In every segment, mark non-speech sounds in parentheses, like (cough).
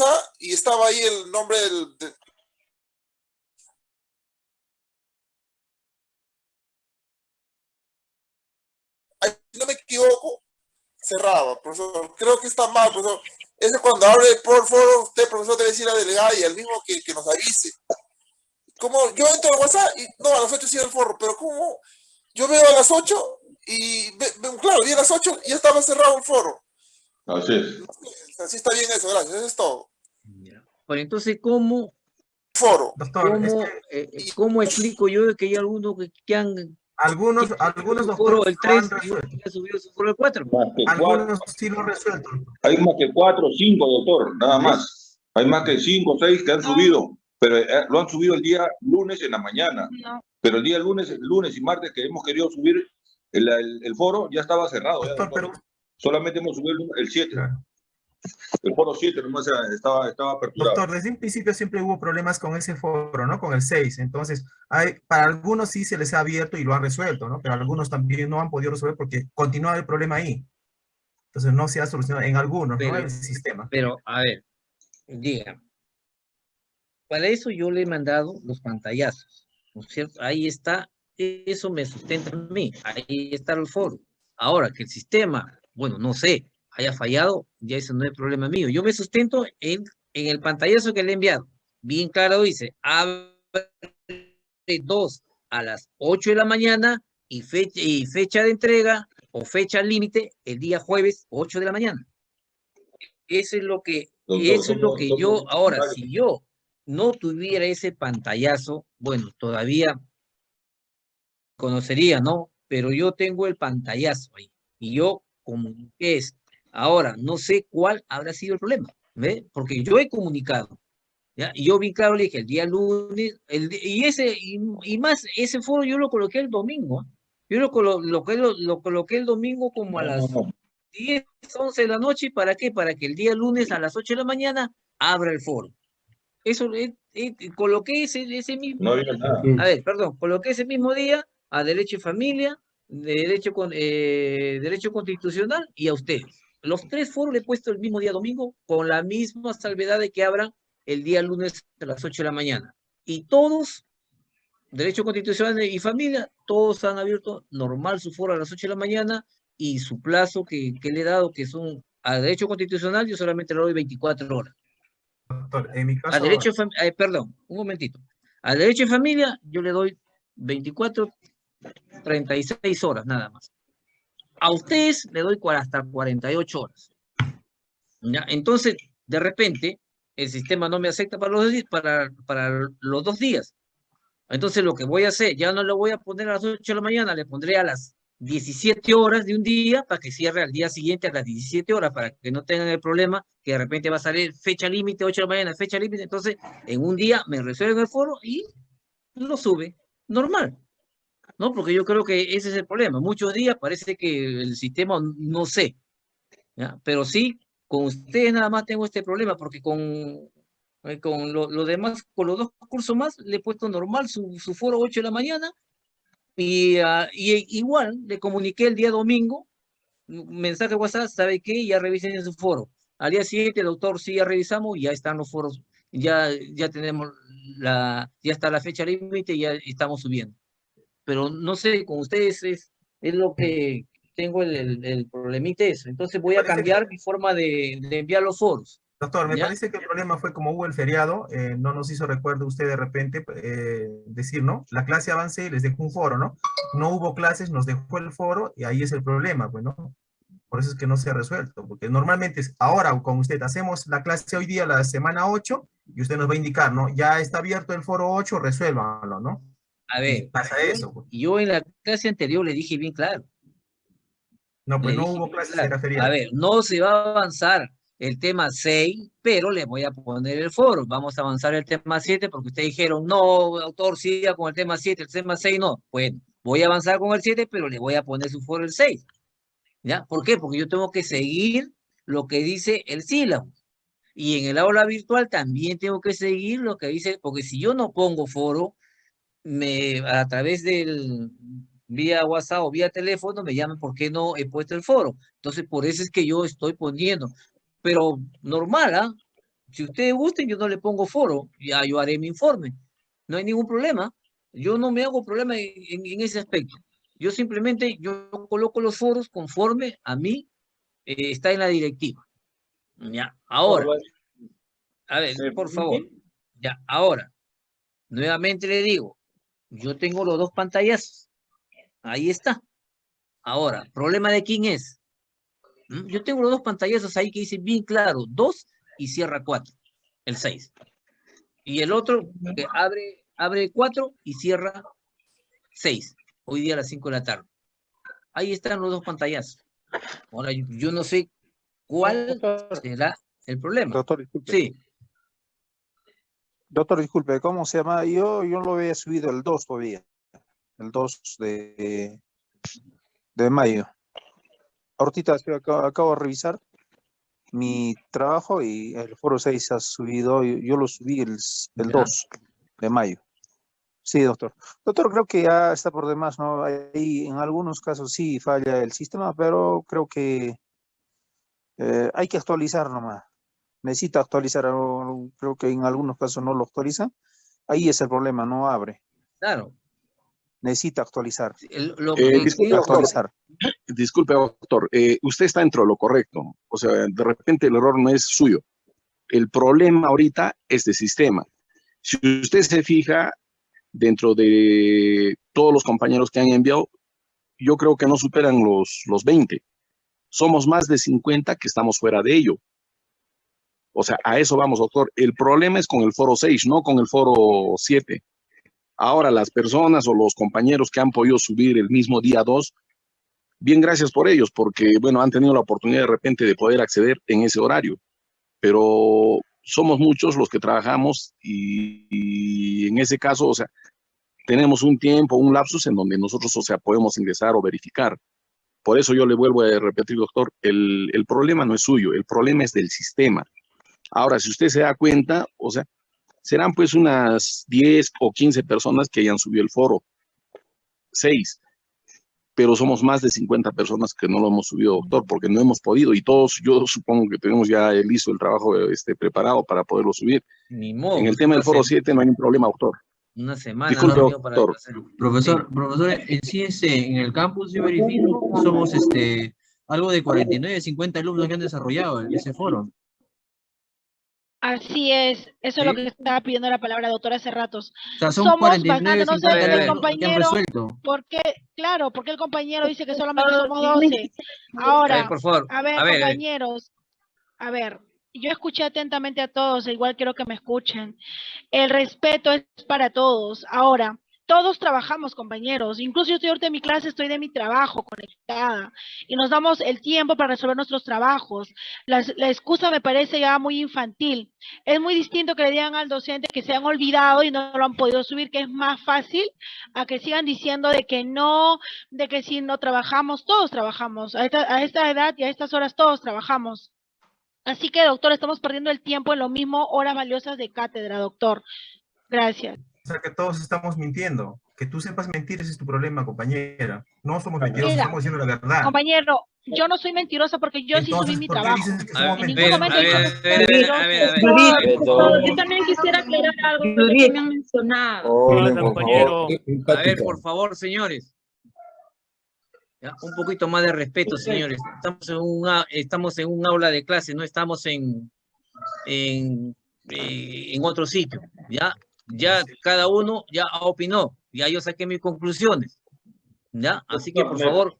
WhatsApp y estaba ahí el nombre del... de- no me equivoco, cerrado, profesor. Creo que está mal, profesor. Ese cuando abre por foro, usted, profesor, debe decir a la delegada y al mismo que, que nos avise. Como yo entro al WhatsApp y no, a las 8 sí el foro, pero como yo veo a las 8 y claro, vi a las 8 y ya estaba cerrado el foro. Así es. Así está bien eso, gracias. Eso es todo. Bueno, entonces, ¿cómo, Foro. Doctor, es cómo, que eh, eh, cómo explico yo de que hay algunos que, que han algunos, que algunos doctores el lo han 3 y que han subido su foro el 4? Más que cuatro, Algunos sí lo han resuelto. hay más que cuatro o cinco, doctor, nada más. Hay más que cinco o seis que han subido, pero eh, lo han subido el día lunes en la mañana. No. Pero el día lunes, lunes y martes que hemos querido subir el, el- el foro ya estaba cerrado. ya, Doctor, doctor. pero Solamente hemos subido el- el 7. El foro 7 nomás estaba, estaba aperturado. Doctor, desde un principio siempre hubo problemas con ese foro, ¿no? Con el 6. Entonces, hay, para algunos sí se les ha abierto y lo han resuelto, ¿no? Pero algunos también no han podido resolver porque continúa el problema ahí. Entonces, no se ha solucionado en algunos, Pero- ¿no? El sistema. Pero, a ver, diga. Para eso yo le he mandado los pantallazos, ¿no es cierto? Ahí está, eso me sustenta a mí, ahí está el foro. Ahora, que el sistema, bueno, no sé, haya fallado, ya eso no es problema mío. Yo me sustento en, en el pantallazo que le he enviado. Bien claro dice, abre dos a las 8 de la mañana y fecha, y fecha de entrega o fecha límite el día jueves 8 de la mañana. Eso es lo que, Doctor, eso es lo que yo, ahora, si yo no tuviera ese pantallazo, bueno, todavía conocería, ¿no? Pero yo tengo el pantallazo ahí y yo comuniqué esto. Ahora, no sé cuál habrá sido el problema, ¿ve? Porque yo he comunicado, ¿ya? Y yo bien claro le dije, el día lunes, el, y ese, y, y más, ese foro yo lo coloqué el domingo, ¿ah? Yo lo, colo- lo, que- lo, lo coloqué el domingo como a las no, no. 10, 11 de la noche, ¿para qué? Para que el día lunes a las 8 de la mañana abra el foro. Eso, eh, eh, coloqué ese, ese mismo, No había nada. a ver, perdón, coloqué ese mismo día a Derecho y Familia, de derecho, con, eh, derecho Constitucional y a ustedes. Los tres foros le he puesto el mismo día domingo con la misma salvedad de que abran el día lunes a las 8 de la mañana. Y todos, Derecho Constitucional y Familia, todos han abierto normal su foro a las 8 de la mañana y su plazo que, que le he dado, que son a Derecho Constitucional, yo solamente le doy 24 horas. Doctor, en mi caso, A derecho, eh, perdón, un momentito. A derecho de familia yo le doy 24, 36 horas nada más. A ustedes le doy hasta 48 horas. ¿Ya? Entonces, de repente, el sistema no me acepta para los, para, para los dos días. Entonces, lo que voy a hacer, ya no le voy a poner a las 8 de la mañana, le pondré a las 17 horas de un día para que cierre al día siguiente a las 17 horas, para que no tengan el problema que de repente va a salir fecha límite, 8 de la mañana, fecha límite. Entonces, en un día me resuelven el foro y lo sube. Normal. ¿No? Porque yo creo que ese es el problema. Muchos días parece que el sistema, no sé. Pero sí, con ustedes nada más tengo este problema, porque con, eh, con lo, demás, con los dos cursos más, le he puesto normal su, su foro 8 de la mañana. Y, ah, y igual le comuniqué el día domingo, mensaje WhatsApp, ¿sabe qué? Ya revisen en su foro. Al día siguiente, doctor, sí, ya revisamos, ya están los foros, ya, ya tenemos la, ya está la fecha límite y ya estamos subiendo. Pero no sé, con ustedes es, es lo que tengo el, el, el problemita eso. Entonces voy a que- cambiar mi forma de, de enviar los foros. Doctor, me ¿Ya? parece que el problema fue como hubo el feriado, eh, no nos hizo recuerdo usted de repente eh, decir, ¿no? La clase avance y les dejó un foro, ¿no? No hubo clases, nos dejó el foro y ahí es el problema, pues, ¿no? Por eso es que no se ha resuelto, porque normalmente es ahora con usted hacemos la clase hoy día, la semana 8, y usted nos va a indicar, ¿no? Ya está abierto el foro 8, resuélvanlo, ¿no? A ver, pasa eso. pues. yo en la clase anterior le dije bien claro. No, pues le no hubo clases, claro, feriado. A ver, no se va a avanzar el tema 6, pero le voy a poner el foro. Vamos a avanzar el tema 7 porque ustedes dijeron, no, autor, siga con el tema 7, el tema 6 no. Bueno, voy a avanzar con el 7, pero le voy a poner su foro el 6. ¿Ya? ¿Por qué? Porque yo tengo que seguir lo que dice el sílabo. Y en el aula virtual también tengo que seguir lo que dice, porque si yo no pongo foro, me, a través del vía WhatsApp o vía teléfono me llaman porque no he puesto el foro. Entonces, por eso es que yo estoy poniendo. Pero normal, ¿ah? Si ustedes gusten, yo no le pongo foro, ya yo haré mi informe. No hay ningún problema. Yo no me hago problema en, en- en ese aspecto. Yo simplemente, yo coloco los foros conforme a mí eh, está en la directiva. Ya, ahora, a ver, ¿Me por favor. Ya, ahora, nuevamente le digo, yo tengo los dos pantallazos. Ahí está. Ahora, ¿problema de quién es? ¿Mm? Yo tengo los dos pantallazos ahí que dicen bien claro, dos y cierra cuatro, el seis. Y el otro que abre, abre cuatro y cierra seis, hoy día a las cinco de la tarde. Ahí están los dos pantallazos. Ahora, yo, no sé cuál será el problema. doctor, disculpe. Sí, Doctor, disculpe, ¿cómo se llama? Yo, yo lo había subido el 2 todavía. El 2 de, de mayo. Ahorita acabo, acabo de revisar mi trabajo y el foro 6 ha subido, yo, yo lo subí el, el Ya. 2 de mayo. Sí, doctor. Doctor, creo que ya está por demás, ¿no? Ahí en algunos casos sí falla el sistema, pero creo que eh, hay que actualizar nomás. Necesita actualizar, o creo que en algunos casos no lo actualiza. Ahí es el problema, no abre. claro. Necesita actualizar. El- lo Eh, que disculpe, creo- doctor. Actualizar. Disculpe, doctor, eh, usted está dentro de lo correcto. O sea, de repente el error no es suyo. El problema ahorita es de sistema. Si usted se fija dentro de todos los compañeros que han enviado, yo creo que no superan los, los 20. Somos más de 50 que estamos fuera de ello. O sea, a eso vamos, doctor. El problema es con el foro 6, no con el foro 7. Ahora, las personas o los compañeros que han podido subir el mismo día 2, bien gracias por ellos, porque, bueno, han tenido la oportunidad de repente de poder acceder en ese horario. Pero somos muchos los que trabajamos y, y en ese caso, o sea, tenemos un tiempo, un lapsus en donde nosotros, o sea, podemos ingresar o verificar. Por eso yo le vuelvo a repetir, doctor, el, el problema no es suyo, el problema es del sistema. Ahora, si usted se da cuenta, o sea, serán pues unas 10 o 15 personas que hayan subido el foro. Seis. Pero somos más de 50 personas que no lo hemos subido, doctor, porque no hemos podido. Y todos, yo supongo que tenemos ya listo el trabajo este, preparado para poderlo subir. Ni modo. En el tema del foro se- 7 no hay ningún problema, doctor. Una semana. Disculpe, no, doctor. Profesor, profesor, en sí este, en el campus yo verifico, somos este, algo de 49, 50 alumnos que han desarrollado el- ese foro. Así es, eso es lo que estaba pidiendo la palabra doctora hace ratos. O sea, son Somos 49, bastante, no sé, 50 el compañero-. ¿Por qué? Claro, porque el compañero dice que solamente somos A 12. ver, Ahora, por favor. a ver, a ver, a ver. compañeros, a ver, yo escuché atentamente a todos, igual quiero que me escuchen. El respeto es para todos. Ahora, todos trabajamos, compañeros. Incluso yo estoy ahorita en mi clase, estoy de mi trabajo conectada y nos damos el tiempo para resolver nuestros trabajos. La, la excusa me parece ya muy infantil. Es muy distinto que le digan al docente que se han olvidado y no lo han podido subir, que es más fácil a que sigan diciendo de que no, de que si no trabajamos, todos trabajamos. A esta, a esta edad y a estas horas todos trabajamos. Así que, doctor, estamos perdiendo el tiempo en lo mismo, horas valiosas de cátedra, doctor. Gracias. O sea, que todos estamos mintiendo. Que tú sepas mentir, ese es tu problema, compañera. No somos mentirosos, Mira, estamos diciendo la verdad. Compañero, yo no soy mentirosa porque yo sí subí Entonces, mi ¿por qué trabajo. dices que A ver, somos En a ningún ver, momento yo también quisiera aclarar algo que me han mencionado. Hola, compañero. A ver, por favor, señores. Ya, un poquito más de respeto, señores. Estamos en un, a- estamos en un aula de clase, no estamos en, en, eh, en otro sitio. Ya, ya cada uno ya opinó. Ya yo saqué mis conclusiones. Ya, así que por favor,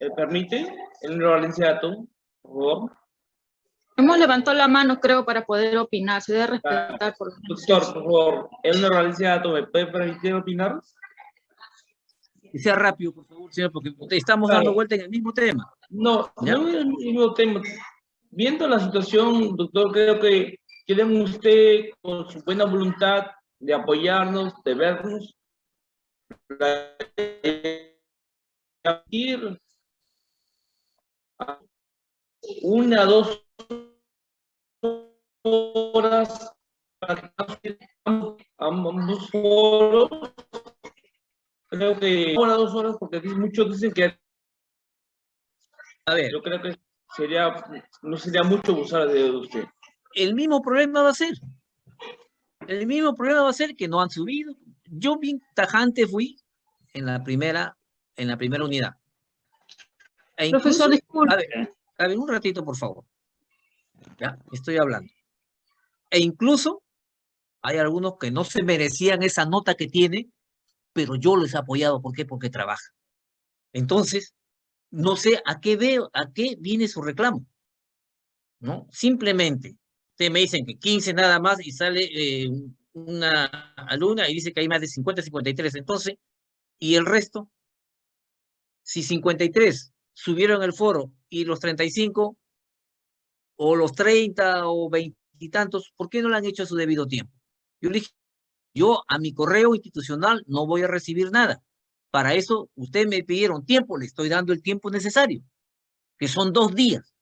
¿Me permite? El Valenciato, por favor. Hemos levantado la mano, creo, para poder opinar. Se debe respetar por Doctor, por favor, el Valenciato, ¿me puede permitir opinar? que sea rápido, por favor, señor, porque estamos Claro. dando vuelta en el mismo tema. No, Ya. no es el mismo tema. Viendo la situación, doctor, creo que quieren usted, con su buena voluntad de apoyarnos, de vernos, una, dos horas para que ambos- ambos foros. Creo que una, dos horas, porque muchos dicen que A ver, yo creo que sería, no sería mucho abusar de usted. el mismo problema va a ser. El mismo problema va a ser que no han subido. Yo bien tajante fui en la primera, en la primera unidad. E Profesor, incluso- disculpe. a ver, a ver, un ratito, por favor. Ya, estoy hablando. E incluso hay algunos que no se merecían esa nota que tiene, pero yo les he apoyado. ¿Por qué? Porque trabaja. Entonces, no sé a qué veo, a qué viene su reclamo. ¿No? Simplemente, ustedes me dicen que 15 nada más y sale eh, una alumna y dice que hay más de 50, 53. Entonces, ¿y el resto? Si 53 subieron el foro y los 35 o los 30 o 20 y tantos, ¿por qué no lo han hecho a su debido tiempo? Yo le dije, yo a mi correo institucional no voy a recibir nada. Para eso, ustedes me pidieron tiempo, le estoy dando el tiempo necesario, que son dos días,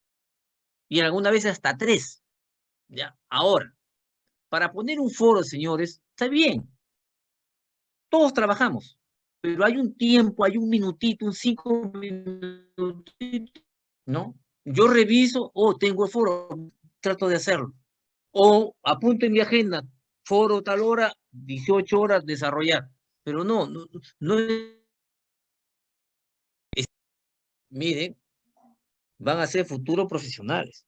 y alguna vez hasta tres. Ya, ahora, para poner un foro, señores, está bien. Todos trabajamos, pero hay un tiempo, hay un minutito, un cinco minutitos, ¿no? Yo reviso, o tengo el foro, trato de hacerlo. O apunto en mi agenda, foro tal hora, 18 horas, desarrollar. Pero no, no, no es- miren, van a ser futuros profesionales.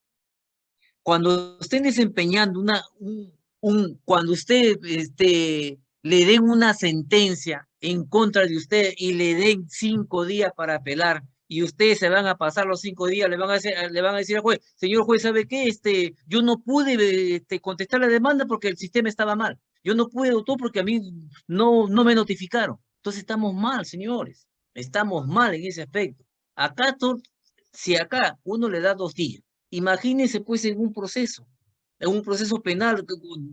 Cuando estén desempeñando una, un, un- cuando usted este, le den una sentencia en contra de usted y le den cinco días para apelar y ustedes se van a pasar los cinco días, le van a decir, le van a decir al juez, señor juez, ¿sabe qué? Este, yo no pude este, contestar la demanda porque el sistema estaba mal. Yo no pude, doctor, porque a mí no, no me notificaron. Entonces estamos mal, señores. Estamos mal en ese aspecto. Acá, si acá uno le da dos días, imagínense pues en un proceso, en un proceso penal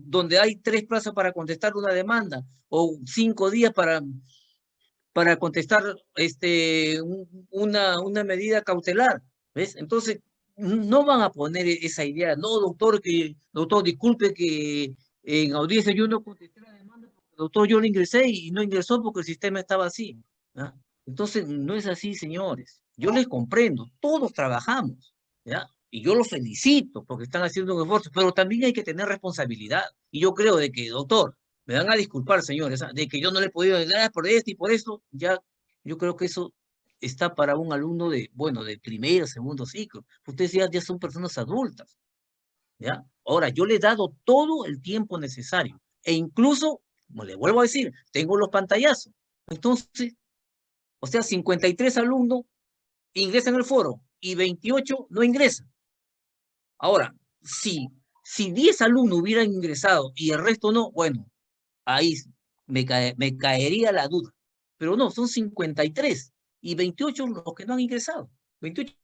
donde hay tres plazas para contestar una demanda o cinco días para, para contestar este, un- una, una medida cautelar. ¿Ves? Entonces, no van a poner esa idea. No, doctor, que, doctor, disculpe que en audiencia yo no contesté la demanda, porque, doctor, yo lo ingresé y no ingresó porque el sistema estaba así. Entonces, no es así, señores. Yo les comprendo, todos trabajamos, ¿ya? Y yo los felicito porque están haciendo un esfuerzo, pero también hay que tener responsabilidad. Y yo creo de que, doctor, me van a disculpar, señores, ¿ah? de que yo no le he podido dar por esto y por esto, ya, yo creo que eso está para un alumno de, bueno, de primero, segundo ciclo. Ustedes ya, ya son personas adultas, ¿ya? Ahora, yo le he dado todo el tiempo necesario. E incluso, como le vuelvo a decir, tengo los pantallazos. Entonces, o sea, 53 alumnos ingresan al foro y 28 no ingresan. Ahora, si, si 10 alumnos hubieran ingresado y el resto no, bueno, ahí me, cae- me caería la duda. Pero no, son 53 y 28 los que no han ingresado. 28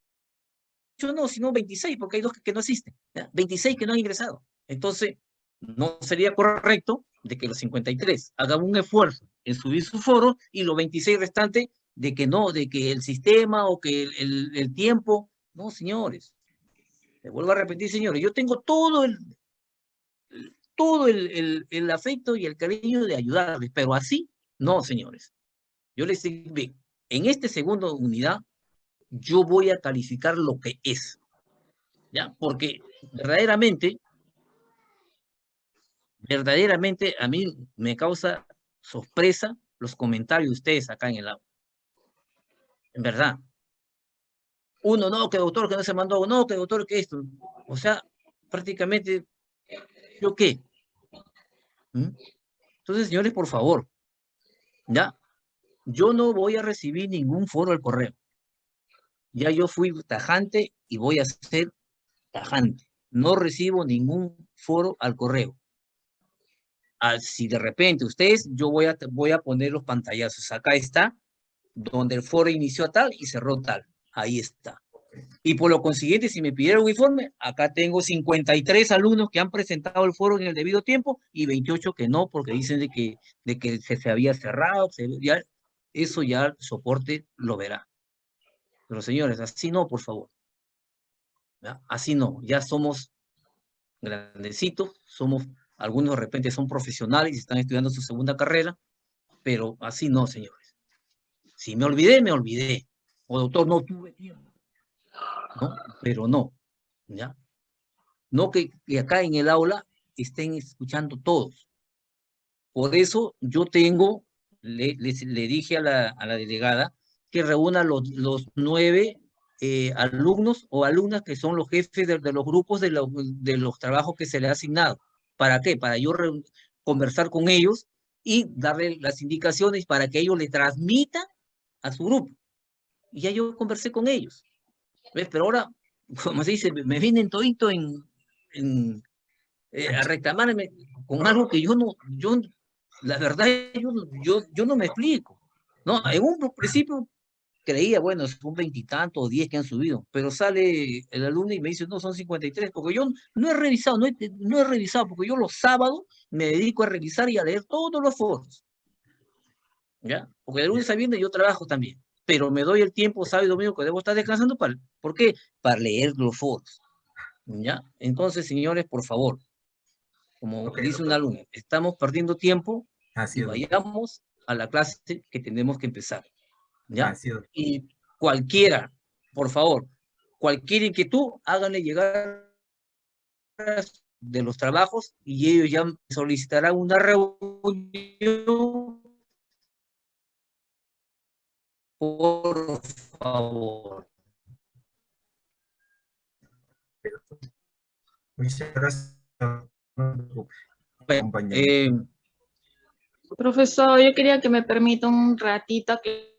no, sino 26, porque hay dos que, no asisten. ¿ya? 26 que no han ingresado. Entonces, no sería correcto de que los 53 hagan un esfuerzo en subir su foro y los 26 restantes de que no, de que el sistema o que el- el tiempo. No, señores. Le vuelvo a repetir, señores, yo tengo todo el, todo el, el- afecto y el cariño de ayudarles, pero así, no, señores. Yo les digo, en esta segunda unidad, yo voy a calificar lo que es. ¿Ya? Porque verdaderamente, verdaderamente a mí me causa sorpresa los comentarios de ustedes acá en el aula. En verdad. Uno, no, que doctor, que no se mandó, no, que doctor, que esto. O sea, prácticamente, ¿yo qué? ¿Mm? Entonces, señores, por favor, ¿ya? Yo no voy a recibir ningún foro al correo. Ya yo fui tajante y voy a ser tajante. No recibo ningún foro al correo. Ah, si de repente ustedes, yo voy a, voy a poner los pantallazos. Acá está, donde el foro inició tal y cerró tal. Ahí está. Y por lo consiguiente, si me pidieron un informe, acá tengo 53 alumnos que han presentado el foro en el debido tiempo y 28 que no, porque dicen de que, de que se, se había cerrado. se- ya- eso ya el soporte lo verá. Pero señores, así no, por favor. ¿Ya? Así no, ya somos grandecitos, somos, algunos de repente son profesionales y están estudiando su segunda carrera, pero así no, señores. Si me olvidé, me olvidé. O doctor, no tuve tiempo. ¿No? Pero no, ¿ya? no que, que acá en el aula estén escuchando todos. Por eso yo tengo, le, le dije a la, delegada que reúna los, nueve eh, alumnos o alumnas que son los jefes de, los grupos de los, trabajos que se le ha asignado. ¿Para qué? Para yo conversar con ellos y darle las indicaciones para que ellos le transmitan a su grupo. Y ya yo conversé con ellos. ¿Ves? Pero ahora, (laughs) como se dice, me vienen todito en, en, eh, a reclamarme con algo que yo no, yo, la verdad, yo, yo, yo no me explico. No, en un principio creía, bueno, son veintitantos o diez que han subido, pero sale el alumno y me dice, no, son 53, porque yo no he revisado, no he, no he revisado, porque yo los sábados me dedico a revisar y a leer todos los foros. ¿Ya? Porque de lunes a viernes yo trabajo también, pero me doy el tiempo sábado y domingo que debo estar descansando, para, ¿por qué? Para leer los foros. ¿Ya? Entonces, señores, por favor, como Ok, dice un doctor. alumno, estamos perdiendo tiempo Así y vayamos a la clase que tenemos que empezar. ¿Ya? Así. Y cualquiera, por favor, cualquier inquietud, háganle llegar de los trabajos y ellos ya solicitarán una reunión. Por favor. Muchas gracias. Bueno, eh, Profesor, yo quería que me permita un ratito que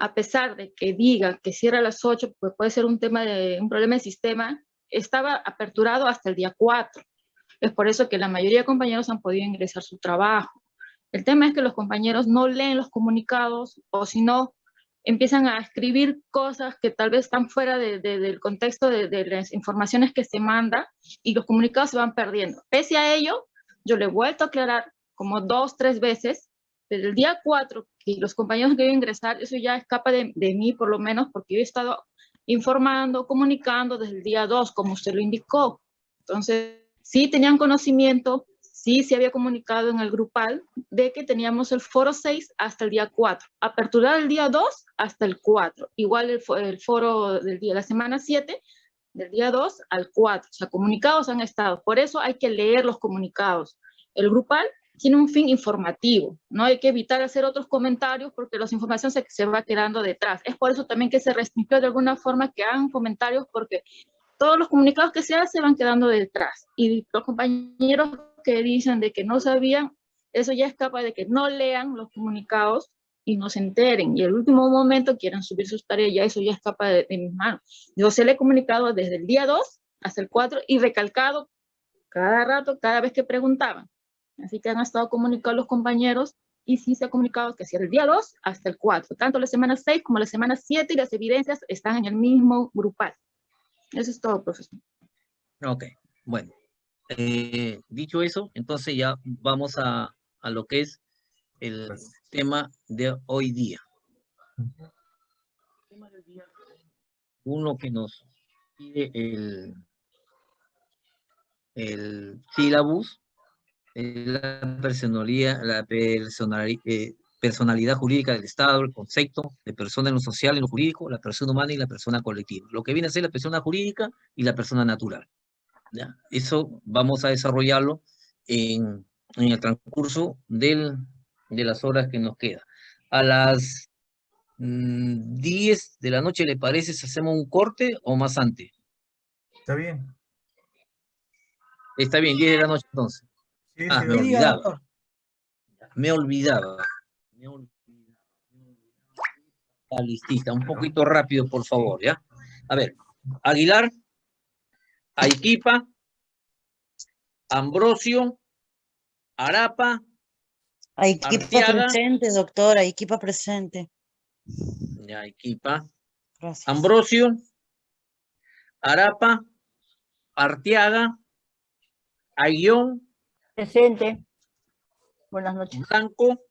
a pesar de que diga que cierra a las 8, pues puede ser un tema de un problema de sistema, estaba aperturado hasta el día 4. Es por eso que la mayoría de compañeros han podido ingresar su trabajo. El tema es que los compañeros no leen los comunicados o si no, empiezan a escribir cosas que tal vez están fuera de- de- del contexto de, de las informaciones que se manda y los comunicados se van perdiendo. Pese a ello, yo le he vuelto a aclarar como dos, tres veces, desde el día 4, que los compañeros deben ingresar, eso ya escapa de, de mí por lo menos, porque yo he estado informando, comunicando desde el día 2, como usted lo indicó. Entonces, sí tenían conocimiento, sí se había comunicado en el grupal de que teníamos el foro 6 hasta el día 4, aperturar el día 2 hasta el 4, igual el, el foro del día, la semana 7, del día 2 al 4, o sea, comunicados han estado, por eso hay que leer los comunicados. El grupal tiene un fin informativo, no hay que evitar hacer otros comentarios porque la información se, se va quedando detrás. Es por eso también que se restringió de alguna forma que hagan comentarios porque todos los comunicados que se hacen van quedando detrás. Y los compañeros que dicen de que no sabían, eso ya escapa de que no lean los comunicados y no se enteren. Y el último momento quieran subir sus tareas, ya eso ya escapa de, de mis manos. Yo se le he comunicado desde el día 2 hasta el 4 y recalcado cada rato, cada vez que preguntaban. Así que han estado comunicados los compañeros y sí se ha comunicado que sea el día 2 hasta el 4. Tanto la semana 6 como la semana 7 y las evidencias están en el mismo grupal. Eso es todo, profesor. Ok, bueno. eh, dicho eso, entonces ya vamos a, a lo que es el Gracias. tema de hoy día. Uno que nos pide el, el sílabus, la personalidad, la personali- eh, personalidad jurídica del Estado, el concepto de persona en lo social, en lo jurídico, la persona humana y la persona colectiva. Lo que viene a ser la persona jurídica y la persona natural. ¿ya? Eso vamos a desarrollarlo en, en el transcurso del, de las horas que nos queda. A las mm, 10 de la noche, ¿le parece si hacemos un corte o más antes? ¿Está bien? Está bien, 10 de la noche entonces. Sí, Ah, sí, me doctor. olvidaba. Me olvidaba. Me olvidaba. Ah, listita, un poquito rápido, por favor, ¿ya? A ver, Aguilar, Aiquipa, Ambrosio, Arapa, Arteaga. presente, doctora, equipo presente. ya, Aiquipa, Gracias. Ambrosio, Arapa, Arteaga, Ayllón, Presente. Buenas noches. Blanco,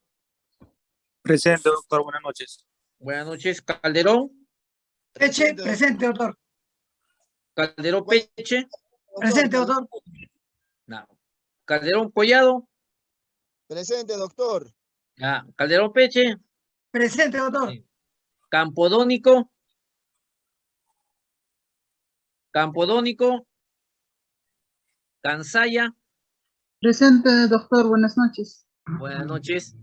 Presente, doctor. Buenas noches. buenas noches, Calderón, Presente, presente, doctor. Calderón Peche. Presente, doctor. No. Calderón Collado. Presente, doctor. Ya. Calderón Peche. Presente, doctor. Campodónico. Campodónico. Cansaya. Presente, doctor. Buenas noches. Buenas noches.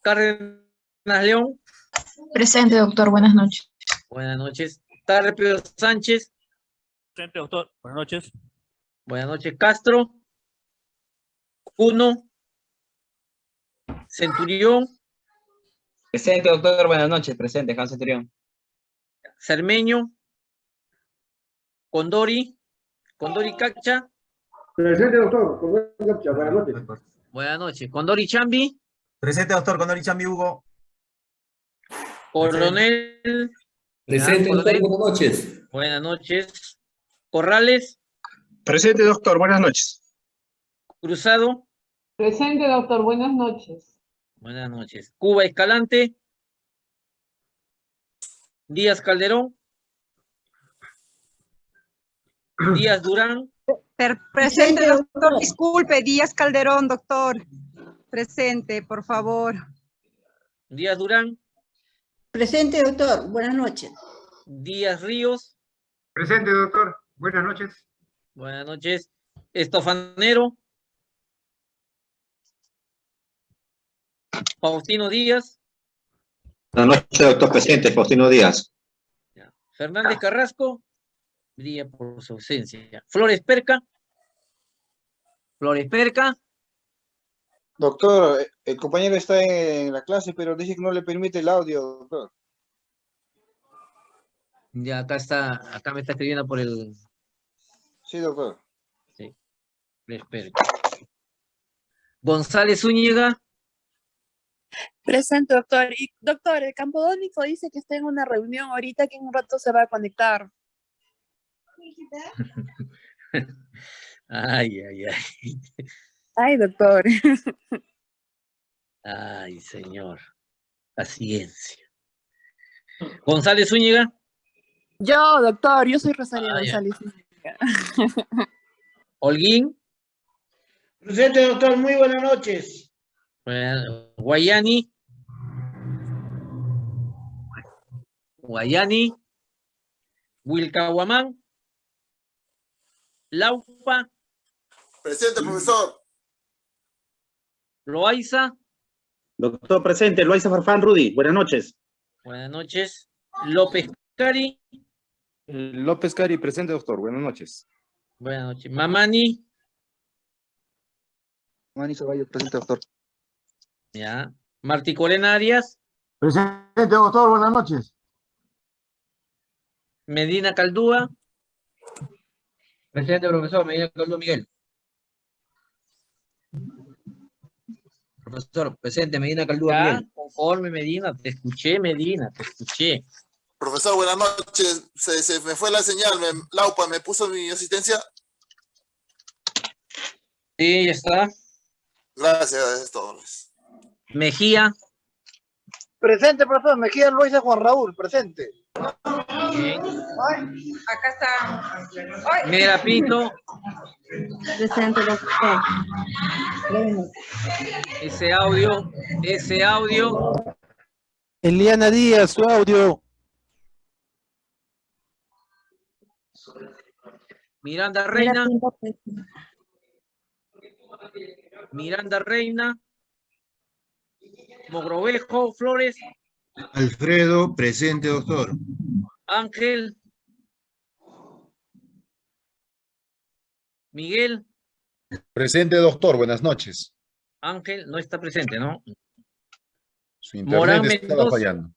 Cárdenas León. Presente, doctor. Buenas noches. Buenas noches. Tarpio Sánchez. Presente, doctor. Buenas noches. Buenas noches. Castro. Uno. Centurión. Presente, doctor. Buenas noches. Presente, Juan Centurión. Cermeño. Condori. Condori Cacha. Presente, doctor. Buenas noches. Buenas noches. Condori Chambi. Presente, doctor, Condori Chambi Hugo. Coronel. Presente, doctor. Buenas noches. Buenas noches. Corrales. Presente, doctor. Buenas noches. Cruzado. Presente, doctor. Buenas noches. Buenas noches. Cuba Escalante. Díaz Calderón. Díaz Durán. Presente, doctor. Disculpe, Díaz Calderón, doctor. Presente, por favor. Díaz Durán. Presente, doctor. Buenas noches. Díaz Ríos. Presente, doctor. Buenas noches. Buenas noches. Estofanero. Faustino Díaz. Buenas noches, doctor presidente, Faustino Díaz. Fernández Carrasco. Brilla por su ausencia. Flores Perca. Flores Perca. Doctor, el compañero está en la clase, pero dice que no le permite el audio, doctor. Ya acá está, acá me está escribiendo por el Sí, doctor. Sí. Flores Perca. González Zúñiga. Presente, doctor. Y, doctor, el campodónico dice que está en una reunión ahorita que en un rato se va a conectar. (laughs) Ay, ay, ay. Ay, doctor. (laughs) Ay, señor. Paciencia. González Zúñiga. Yo, doctor, yo soy Rosario Ah. González. (laughs) Holguín. Presente, doctor. Muy buenas noches. Buena- Guayani. Guayani. Wilcahuamán. Laupa. Presente, profesor. Loaiza. Doctor presente, Loaiza Farfán Rudy. Buenas noches. Buenas noches. López Cari. López Cari, presente, doctor. Buenas noches. Buenas noches. Mamani. Mani Ceballos, presente, doctor. Ya. Martí Corena Arias. Presente, doctor. Buenas noches. Medina Caldúa. Presente, profesor. Medina Caldúa Miguel. Profesor, presente, Medina Caldúa Ya, Miguel. conforme Medina, te escuché Medina, te escuché. Profesor, buenas noches. Se, se me fue la señal. Me, Laupa, ¿me puso mi asistencia? Sí, ya está. Gracias, es todo. Mejía. Presente, profesor. Mejía Luisa Juan Raúl. Presente. Acá está. Mera Pinto. Presente, doctor. Ese audio, ese audio. Eliana Díaz, su audio. Miranda Reina. Miranda Reina. Mogrovejo Flores. Alfredo, presente, doctor. Ángel. Miguel. Presente, doctor. Buenas noches. Ángel no está presente, ¿no? Su internet Morán estaba Mendoza. fallando.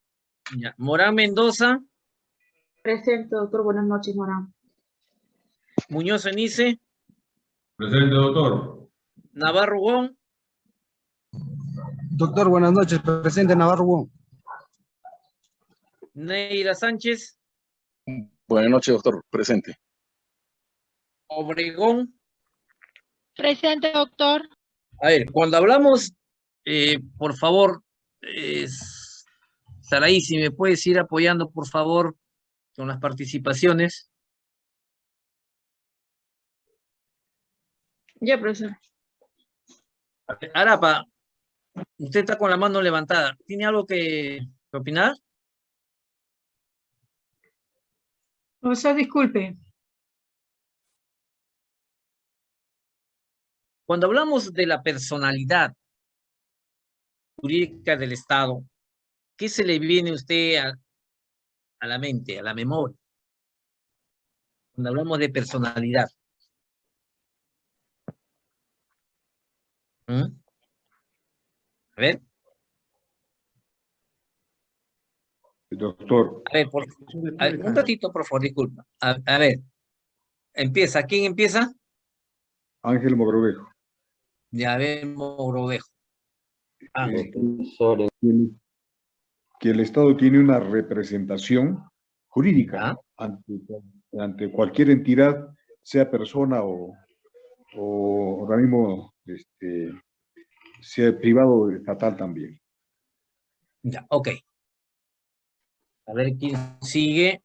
Ya. Morán Mendoza. Presente, doctor. Buenas noches, Morán. Muñoz Enice. Presente, doctor. Navarro Gon. Doctor, buenas noches. Presente Navarro Wong. Neira Sánchez. Buenas noches, doctor. Presente. Obregón. Presente, doctor. A ver, cuando hablamos, eh, por favor, eh, Saraí, si me puedes ir apoyando, por favor, con las participaciones. Ya, profesor. Arapa, usted está con la mano levantada. ¿Tiene algo que, que opinar? Profesor, disculpe. Cuando hablamos de la personalidad jurídica del Estado, ¿qué se le viene a usted a, la mente, a la memoria? Cuando hablamos de personalidad. ¿Mm? A ver, Doctor, a ver, por, a ver, un ratito, por favor, disculpa. A, a ver, empieza. ¿Quién empieza? Ángel Mogrovejo. Ya vemos, Grovejo. Ah, Eh, que el- que el Estado tiene una representación jurídica ante, ante cualquier entidad, sea persona o, o organismo este, sea privado o estatal también. Ya, ok. A ver quién sigue.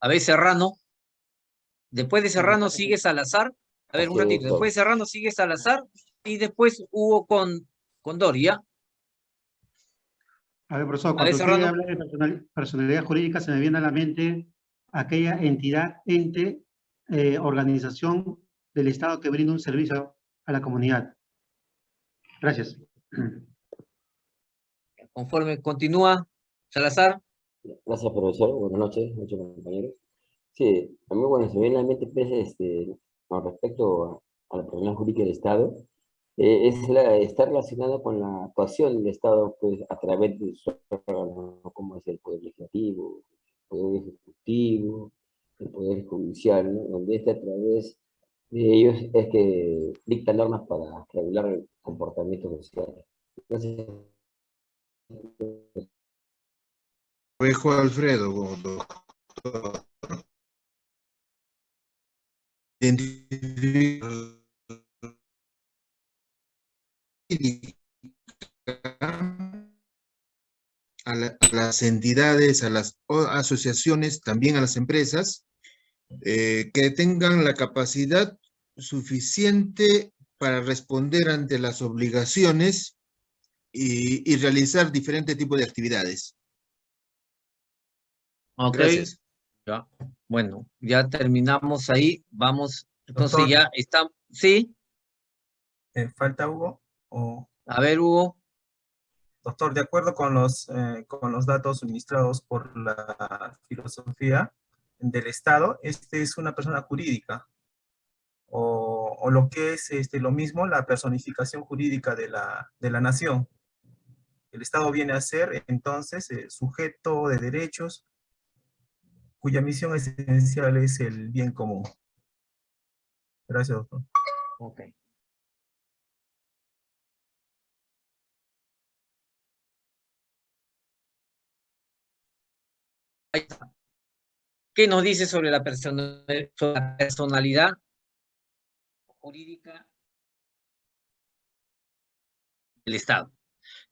A ver, Serrano. Después de Serrano sigue Salazar. A ver, un ratito. Después de Serrano sigue Salazar. Y después hubo con, con Doria. A ver, profesor, cuando usted habla de personal- personalidad jurídica, se me viene a la mente aquella entidad, ente, eh, organización del Estado que brinda un servicio a la comunidad. Gracias. (clears throat) Conforme continúa Salazar. Gracias, profesor. Buenas noches, muchos compañeros. Sí, a mí, bueno, se viene a la mente, pues, este, con respecto a, a la persona jurídica del Estado, eh, es la, está relacionada con la actuación del Estado, pues, a través de su órgano, como es el Poder Legislativo, el Poder Ejecutivo, el Poder Judicial, ¿no? Donde este a través de ellos es que dicta normas para regular el comportamiento social. Gracias. Ovejo Alfredo, doctor. A, la- a las entidades, a las asociaciones, también a las empresas, eh, que tengan la capacidad suficiente para responder ante las obligaciones y, y realizar diferentes tipos de actividades. Ok. Gracias. Ya. Bueno, ya terminamos ahí. Vamos. Entonces Doctor. ya está. ¿Sí? Eh, ¿Falta Hugo? O... A ver, Hugo. Doctor, de acuerdo con los, eh, con los datos suministrados por la filosofía del Estado, este es una persona jurídica. O, o lo que es este, lo mismo, la personificación jurídica de la, de la nación. El Estado viene a ser, entonces, eh, sujeto de derechos cuya misión esencial es el bien común. Gracias, doctor. Ok. ¿Qué nos dice sobre la personalidad jurídica del Estado?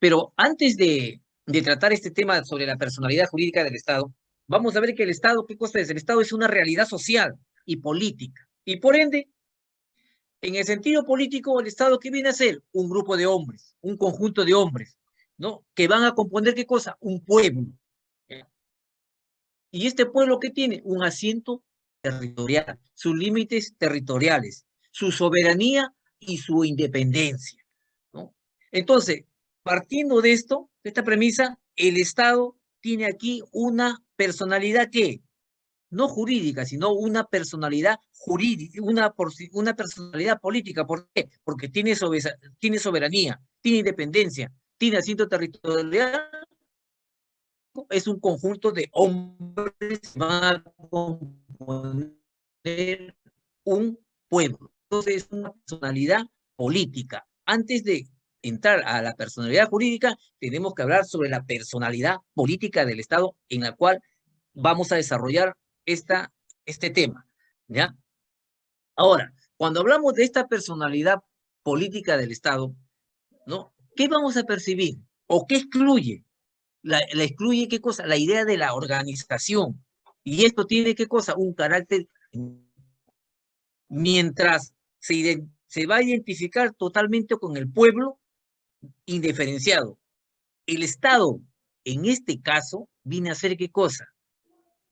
Pero antes de, tratar este tema sobre la personalidad jurídica del Estado, vamos a ver que el Estado, ¿qué cosa es? El Estado es una realidad social y política. Y por ende, en el sentido político, el Estado, ¿qué viene a ser? Un grupo de hombres, un conjunto de hombres, ¿no? Que van a componer, ¿qué cosa? Un pueblo. Y este pueblo, ¿qué tiene? Un asiento territorial, sus límites territoriales, su soberanía y su independencia, ¿no? Entonces, partiendo de esto, de esta premisa, el Estado tiene aquí una personalidad que no jurídica, sino una personalidad jurídica, una, personalidad política. ¿Por qué? Porque tiene, sobesa- tiene soberanía, tiene independencia, tiene asiento territorial, es un conjunto de hombres que van a componer un pueblo. Entonces es una personalidad política. Antes de entrar a la personalidad jurídica, tenemos que hablar sobre la personalidad política del Estado en la cual vamos a desarrollar esta, este tema, ¿ya? Ahora, cuando hablamos de esta personalidad política del Estado, ¿no? ¿Qué vamos a percibir? ¿O qué excluye? La, excluye qué cosa? La idea de la organización. Y esto tiene qué cosa? Un carácter mientras se, se va a identificar totalmente con el pueblo indiferenciado. El Estado, en este caso, viene a ser qué cosa?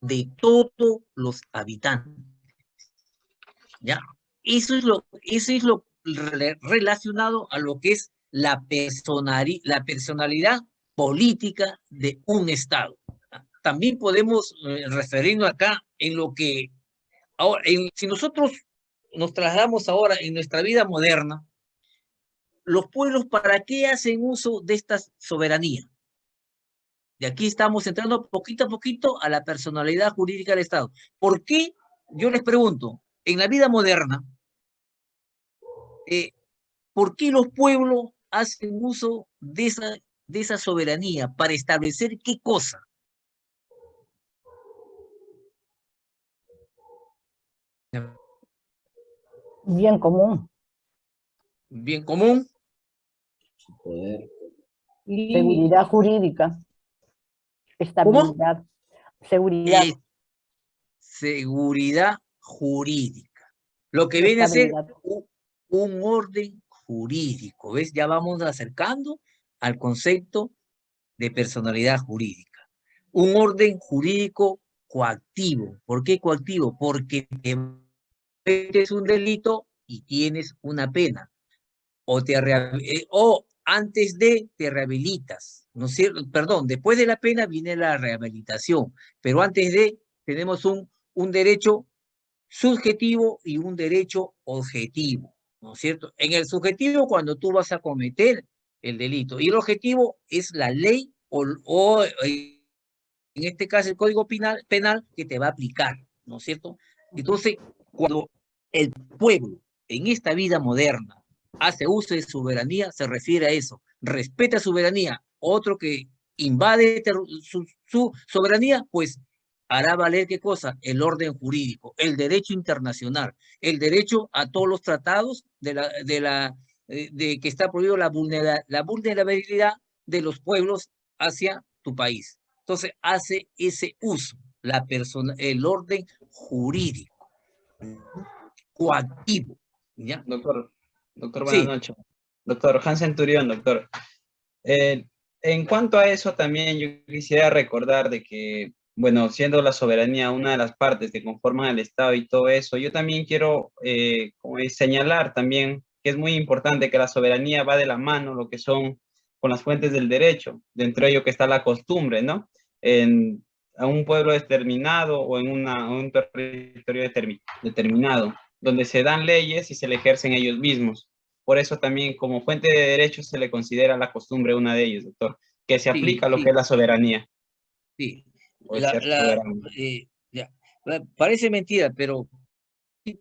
De todos los habitantes. ¿Ya? Eso es lo, eso es lo relacionado a lo que es la, la personalidad política de un Estado. También podemos eh, referirnos acá en lo que, ahora, si nosotros nos trasladamos ahora en nuestra vida moderna, los pueblos, ¿para qué hacen uso de esta soberanía? De aquí estamos entrando poquito a poquito a la personalidad jurídica del Estado. ¿Por qué? Yo les pregunto, en la vida moderna, eh, ¿por qué los pueblos hacen uso de esa, de esa soberanía para establecer qué cosa? Bien común. Bien común. Seguridad jurídica. Estabilidad. Seguridad. Eh, seguridad jurídica. Lo que viene a ser un, un orden jurídico. ¿Ves? Ya vamos acercando al concepto de personalidad jurídica. Un orden jurídico coactivo. ¿Por qué coactivo? Porque es un delito y tienes una pena. O, te, eh, o antes de te rehabilitas. ¿no es cierto? Perdón, después de la pena viene la rehabilitación, pero antes de tenemos un, un derecho subjetivo y un derecho objetivo. ¿no es cierto? En el subjetivo, cuando tú vas a cometer el delito, y el objetivo es la ley o, o en este caso el Código penal, penal que te va a aplicar, ¿no es cierto? Entonces, cuando el pueblo en esta vida moderna hace uso de soberanía, se refiere a eso, respeta soberanía, otro que invade su, su soberanía, pues hará valer qué cosa? El orden jurídico, el derecho internacional, el derecho a todos los tratados de, la, de, la, eh, de que está prohibido la, la vulnerabilidad de los pueblos hacia tu país. Entonces hace ese uso, la persona, el orden jurídico, coactivo. ¿ya? Doctor, doctor, buenas noches. Doctor Hans Centurión, doctor. Eh, en cuanto a eso, también yo quisiera recordar de que bueno, siendo la soberanía una de las partes que conforman el Estado y todo eso, yo también quiero eh, señalar también que es muy importante que la soberanía va de la mano, lo que son con las fuentes del derecho, dentro de ello que está la costumbre, ¿no? En a un pueblo determinado o en una, un territorio determinado, donde se dan leyes y se le ejercen ellos mismos. Por eso también como fuente de derecho se le considera la costumbre una de ellos, doctor, que se aplica a lo que es la soberanía. Sí, eh, parece mentira, pero eh,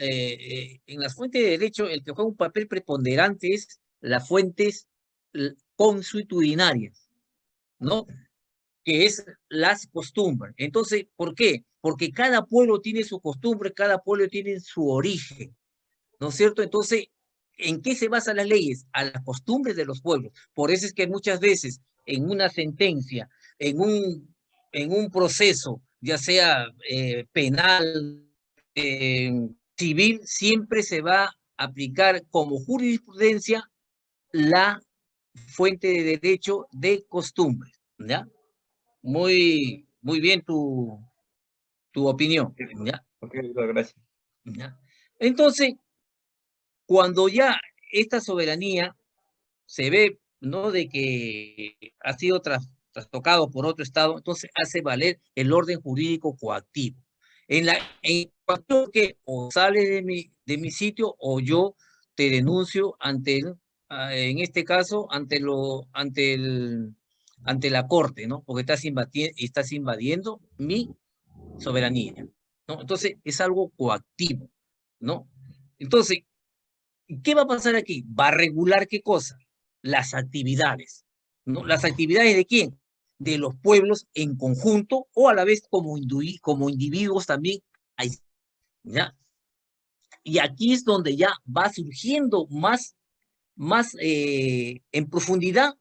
eh, en las fuentes de derecho el que juega un papel preponderante es las fuentes consuetudinarias, ¿no? Que es las costumbres. Entonces, ¿por qué? Porque cada pueblo tiene su costumbre, cada pueblo tiene su origen, ¿no es cierto? Entonces, ¿en qué se basan las leyes? A las costumbres de los pueblos. Por eso es que muchas veces en una sentencia en un, en un proceso, ya sea eh, penal, eh, civil, siempre se va a aplicar como jurisprudencia la fuente de derecho de costumbre. ¿ya? Muy, muy bien tu, tu opinión. ¿ya? gracias. Entonces, cuando ya esta soberanía se ve, ¿no? De que ha sido tras, tocado por otro Estado, entonces hace valer el orden jurídico coactivo. En la en cuanto que o sale de mi, de mi sitio o yo te denuncio ante el, ah, en este caso, ante, lo, ante, el, ante la corte, ¿no? Porque estás invadiendo, estás invadiendo mi soberanía, ¿no? Entonces, es algo coactivo, ¿no? Entonces, ¿qué va a pasar aquí? Va a regular qué cosa? Las actividades, ¿no? ¿Las actividades de quién? de los pueblos en conjunto o a la vez como, individuos también. ¿ya? Y aquí es donde ya va surgiendo más, más eh, en profundidad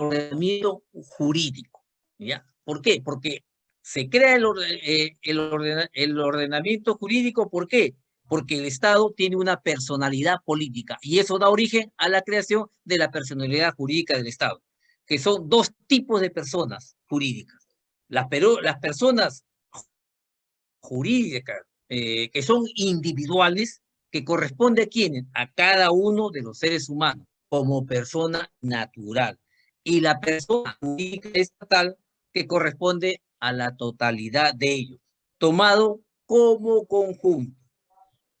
ordenamiento jurídico. ¿ya? ¿Por qué? Porque Se crea eh, el ordena- el ordenamiento jurídico, ¿por qué? Porque el Estado tiene una personalidad política y eso da origen a la creación de la personalidad jurídica del Estado, que son dos tipos de personas jurídicas. Las, pero, las personas jurídicas eh, que son individuales, que corresponde a quiénes? A cada uno de los seres humanos como persona natural. Y la persona jurídica estatal que corresponde a la totalidad de ellos, tomado como conjunto.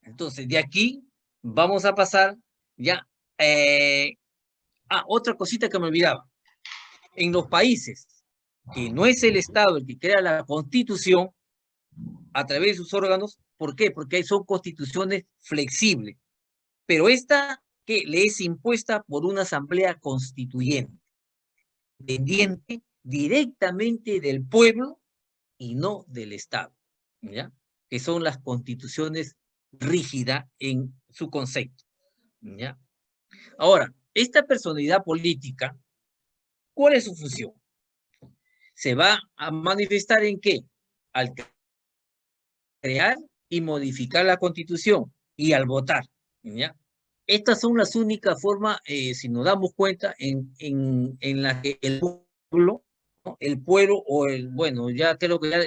Entonces, de aquí vamos a pasar ya eh, a otra cosita que me olvidaba. En los países que no es el Estado el que crea la constitución, a través de sus órganos. ¿Por qué? Porque son constituciones flexibles. Pero esta que le es impuesta por una asamblea constituyente, dependiente directamente del pueblo y no del Estado, ¿ya? Que son las constituciones rígidas en su concepto, ¿ya? Ahora, esta personalidad política, ¿cuál es su función? Se va a manifestar en qué? Al crear y modificar la constitución y al votar. ¿ya? Estas son las únicas formas, eh, si nos damos cuenta, en, en, en las que el pueblo, el pueblo o el, bueno, ya creo que ya